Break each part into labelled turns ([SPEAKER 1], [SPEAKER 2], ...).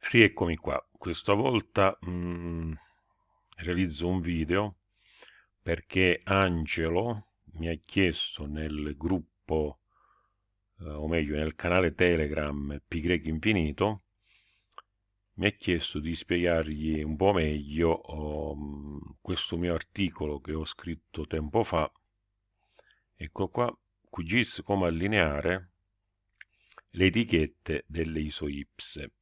[SPEAKER 1] Rieccomi qua, questa volta mh, mm, realizzo un video perché Angelo mi ha chiesto nel gruppo, eh, o meglio nel canale Telegram Pi Infinito, mi ha chiesto di spiegargli un po' meglio um, questo mio articolo che ho scritto tempo fa, ecco qua, QGIS come allineare le etichette delle isoipse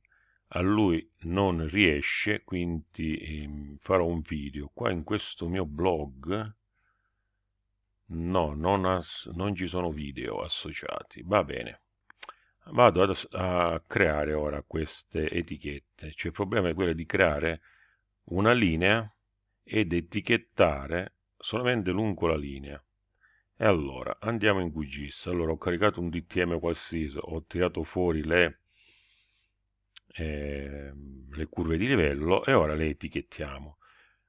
[SPEAKER 1] a lui non riesce quindi eh, farò un video. Qua in questo mio blog no non, non ci sono video associati. Va bene. Vado ad, a creare ora queste etichette. Cioè il problema è quello di creare una linea ed etichettare solamente lungo la linea. E allora andiamo in QGIS allora ho caricato un DTM qualsiasi ho tirato fuori le eh, le curve di livello e ora le etichettiamo.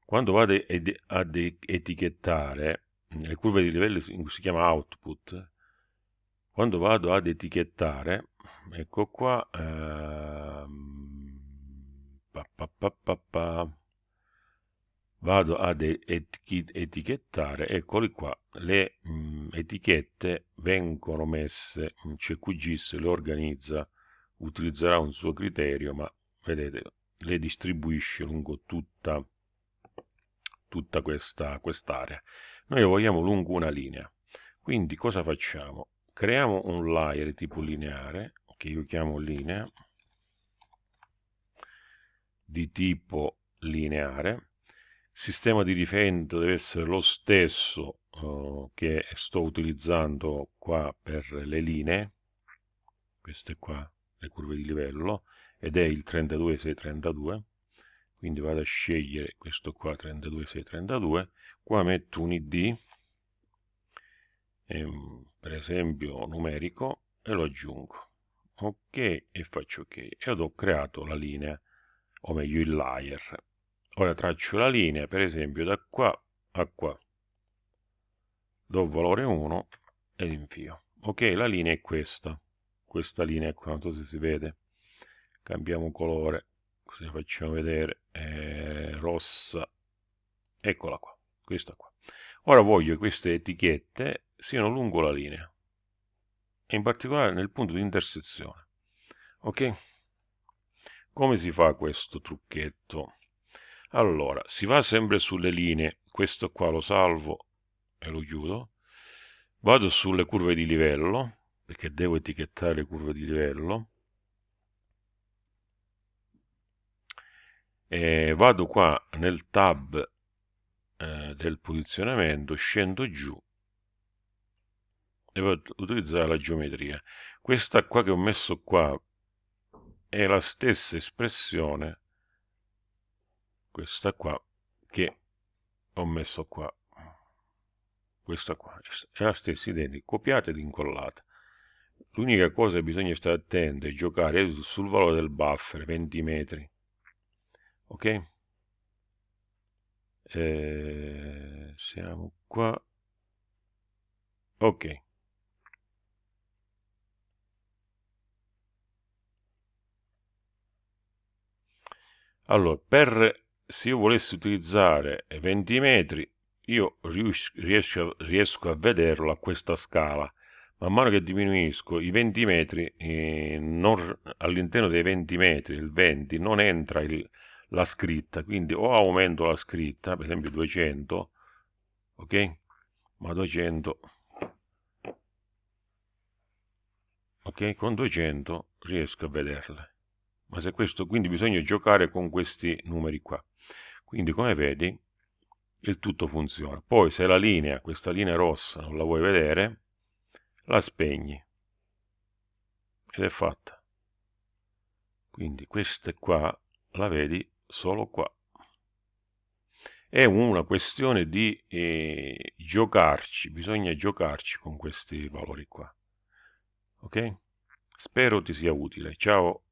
[SPEAKER 1] Quando vado ad etichettare, le curve di livello si chiama output, quando vado ad etichettare, ecco qua, ehm, pa, pa, pa, vado ad etichettare, eccoli qua, le mh, mm, etichette vengono messe, cioè QGIS le organizza utilizzerà un suo criterio, ma vedete, le distribuisce lungo tutta, tutta questa quest'area. Noi lo vogliamo lungo una linea. Quindi cosa facciamo? Creiamo un layer tipo lineare, che io chiamo linea, di tipo lineare. Sistema di riferimento deve essere lo stesso uh, che sto utilizzando qua per le linee, queste qua le curve di livello ed è il 32632 quindi vado a scegliere questo qua 32632 qua metto un id ehm, per esempio numerico e lo aggiungo. Ok e faccio ok. Ed ho creato la linea o meglio il layer. Ora traccio la linea per esempio da qua a qua. Do valore 1 ed invio ok la linea è questa questa linea qua non so se si vede. Cambiamo colore così facciamo vedere. Eh, rossa. Eccola qua questa qua. Ora voglio che queste etichette siano lungo la linea e in particolare nel punto di intersezione. Ok? Come si fa questo trucchetto? Allora si va sempre sulle linee questo qua lo salvo e lo chiudo. Vado sulle curve di livello perché devo etichettare le curve di livello. E vado qua nel tab eh, del posizionamento scendo giù devo utilizzare la geometria. Questa qua che ho messo qua è la stessa espressione questa qua che ho messo qua. Questa qua è la stessa identica copiata ed incollata L'unica cosa che bisogna stare attenti è giocare sul valore del buffer, 20 metri. Ok? Eh, siamo qua. Ok. Allora, per se io volessi utilizzare 20 metri, io riesco, riesco a vederlo a questa scala man mano che diminuisco i 20 metri eh, all'interno dei 20 metri il 20 non entra il, la scritta. Quindi o aumento la scritta per esempio 200 ok? Ma 200 ok? Con 200 riesco a vederle ma se questo quindi bisogna giocare con questi numeri qua. Quindi come vedi il tutto funziona. Poi se la linea questa linea rossa non la vuoi vedere la spegni. Ed è fatta. Quindi questa qua la vedi solo qua. È una questione di eh, giocarci bisogna giocarci con questi valori qua. Ok? Spero ti sia utile. Ciao